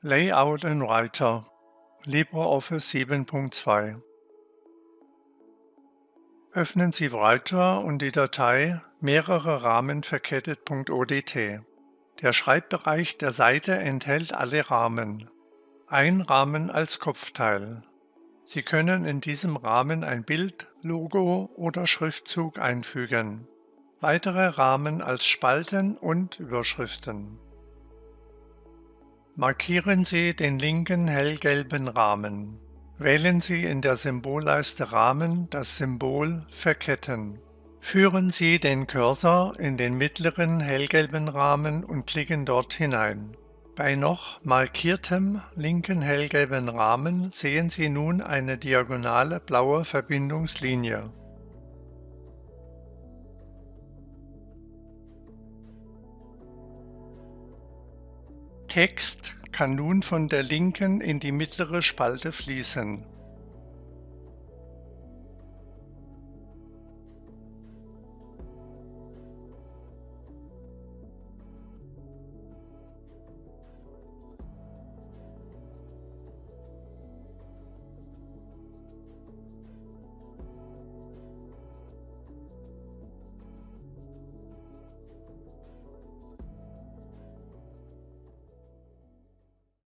Layout in Writer LibreOffice 7.2 Öffnen Sie Writer und die Datei mehrere Rahmen verkettet.odt. Der Schreibbereich der Seite enthält alle Rahmen. Ein Rahmen als Kopfteil. Sie können in diesem Rahmen ein Bild, Logo oder Schriftzug einfügen. Weitere Rahmen als Spalten und Überschriften. Markieren Sie den linken hellgelben Rahmen. Wählen Sie in der Symbolleiste Rahmen das Symbol Verketten. Führen Sie den Cursor in den mittleren hellgelben Rahmen und klicken dort hinein. Bei noch markiertem linken hellgelben Rahmen sehen Sie nun eine diagonale blaue Verbindungslinie. Text kann nun von der linken in die mittlere Spalte fließen